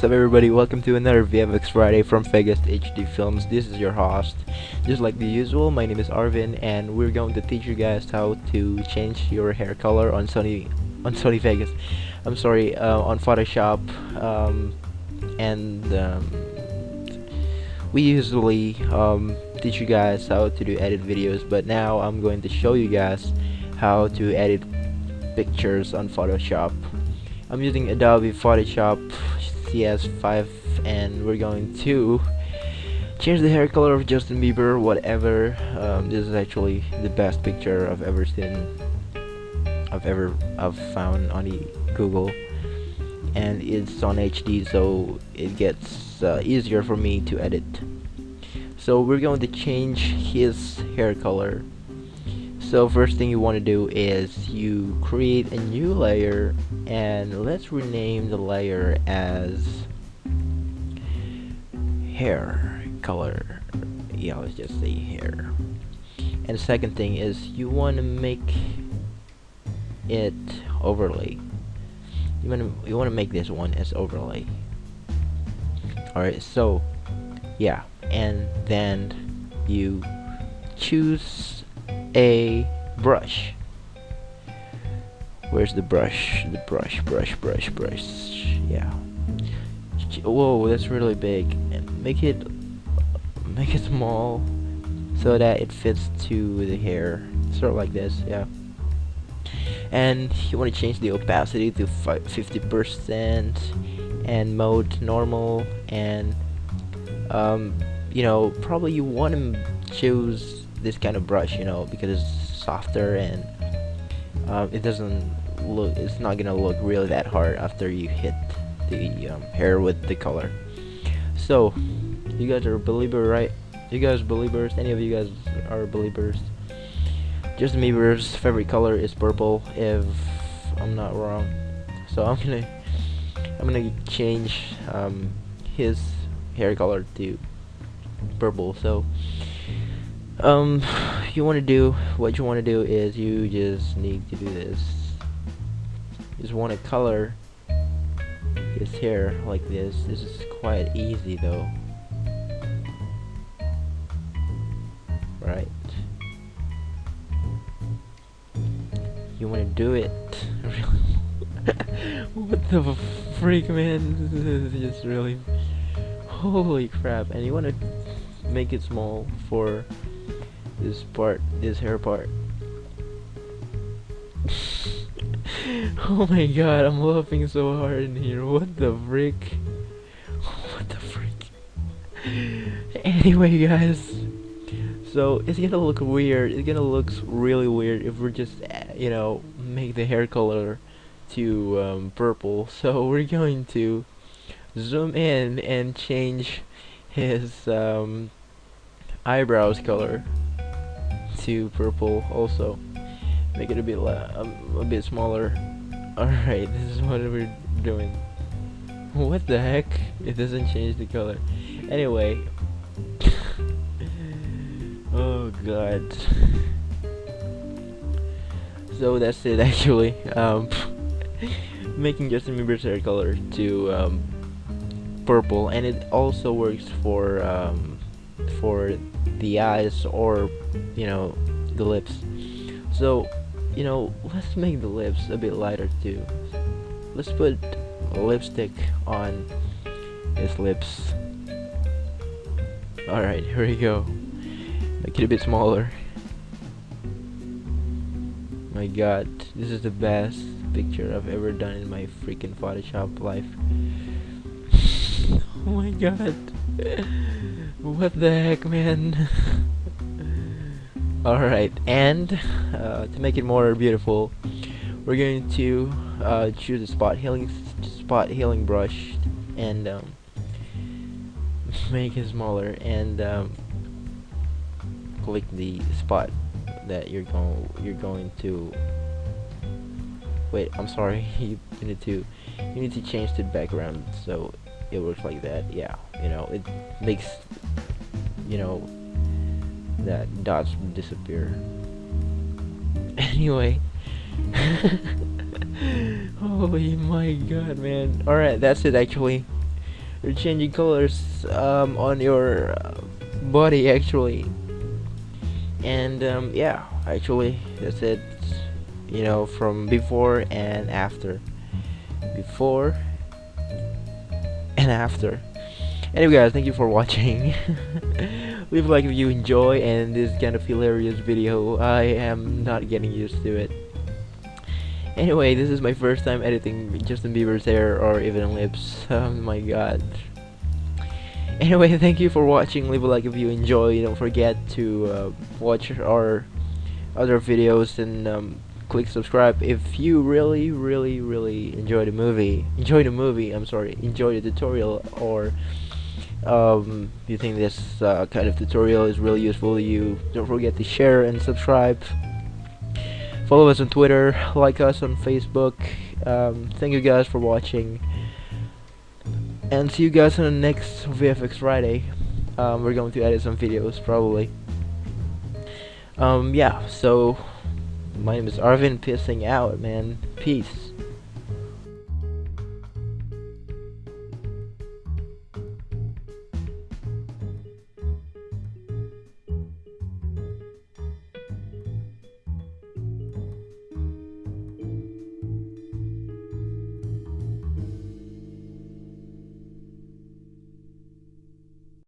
What's up everybody, welcome to another VFX Friday from Vegas HD Films. This is your host. Just like the usual, my name is Arvin and we're going to teach you guys how to change your hair color on Sony on Sony Vegas. I'm sorry, uh, on Photoshop um, and um, we usually um, teach you guys how to do edit videos but now I'm going to show you guys how to edit pictures on Photoshop. I'm using Adobe Photoshop CS5 and we're going to change the hair color of Justin Bieber whatever. Um, this is actually the best picture I've ever seen I've ever I've found on the Google. And it's on HD so it gets uh, easier for me to edit. So we're going to change his hair color so first thing you want to do is you create a new layer and let's rename the layer as hair color. Yeah let's just say hair. And second thing is you want to make it overlay. You want to you want to make this one as overlay. Alright so yeah and then you choose a brush Where's the brush? The brush, brush, brush, brush. Yeah. Whoa, that's really big. Make it, make it small, so that it fits to the hair. Sort of like this, yeah. And you want to change the opacity to 50% and mode normal and um, you know probably you want to choose this kind of brush you know because it's softer and um, it doesn't look it's not gonna look really that hard after you hit the um, hair with the color. So you guys are a believer right? You guys believers? Any of you guys are believers? Justin Bieber's favorite color is purple if I'm not wrong. So I'm gonna I'm gonna change um, his hair color to purple. So um you want to do what you want to do is you just need to do this. Just want to color his hair like this. This is quite easy though. Right. You want to do it? What the freak man? This is just really holy crap. And you want to make it small for this part, this hair part. oh my god, I'm laughing so hard in here. What the frick? What the frick? anyway, guys. So, it's gonna look weird. It's gonna look really weird if we're just, uh, you know, make the hair color to um, purple. So, we're going to zoom in and change his um, eyebrows color to purple also. Make it a bit um, a bit smaller. Alright this is what we're doing. What the heck? It doesn't change the color. Anyway. Oh god. So that's it actually. Um, making Justin Bieber's hair color to um, purple. And it also works for um, for the eyes or you know the lips. So you know let's make the lips a bit lighter too. Let's put lipstick on his lips. Alright here we go. Make it a bit smaller. My god this is the best picture I've ever done in my freaking Photoshop life god what the heck, man? Alright, and uh, to make it more beautiful, we're going to uh, choose a spot healing spot healing brush and um, make it smaller and um, click the spot that you're going you're going to wait I'm sorry you need to you need to change the background so it works like that yeah you know it makes you know that dots disappear. Anyway. Holy my god man. Alright that's it actually. You're changing colors um, on your uh, body actually. And um, yeah actually that's it you know from before and after. Before and after. Anyway guys thank you for watching. Leave a like if you enjoy and this kind of hilarious video I am not getting used to it. Anyway this is my first time editing Justin Bieber's hair or even lips. Oh my god. Anyway thank you for watching. Leave a like if you enjoy. Don't forget to uh, watch our other videos and um, click subscribe. If you really really really enjoy the movie enjoy the movie I'm sorry enjoy the tutorial or um, you think this uh, kind of tutorial is really useful to you don't forget to share and subscribe. Follow us on Twitter like us on Facebook. Um, thank you guys for watching. And see you guys on the next VFX Friday. Um, we're going to edit some videos probably. Um, yeah so my name is Arvin pissing out man. Peace